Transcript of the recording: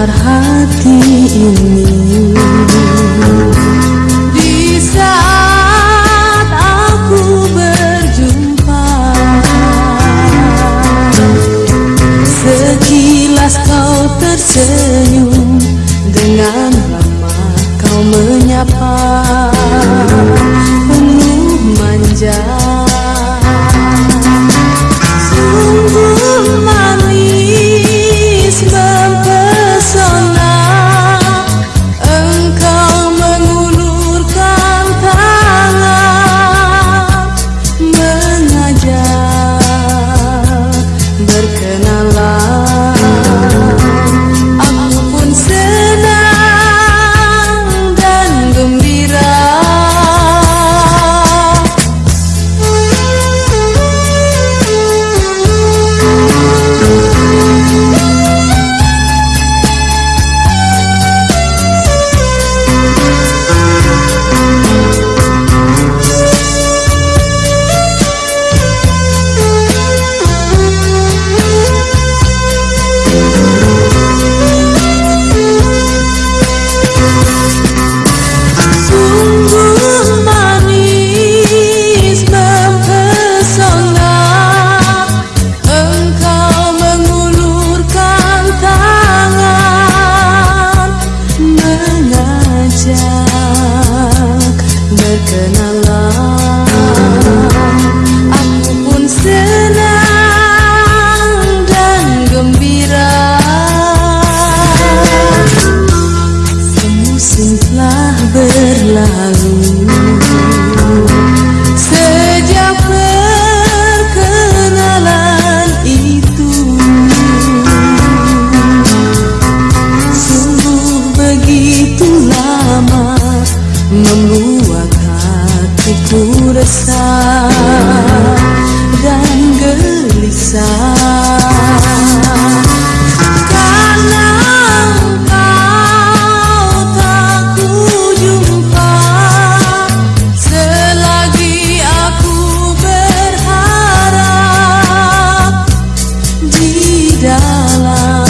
getar hati ini. Di saat aku berjumpa Sekilas kau tersenyum Dengan ramah kau menyapa Penuh manja Apakah aku 的啦。